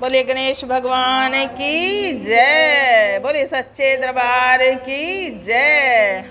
बोले गणेश भगवान की जय। बोले सच्चे दरबार की जय।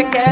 você quer.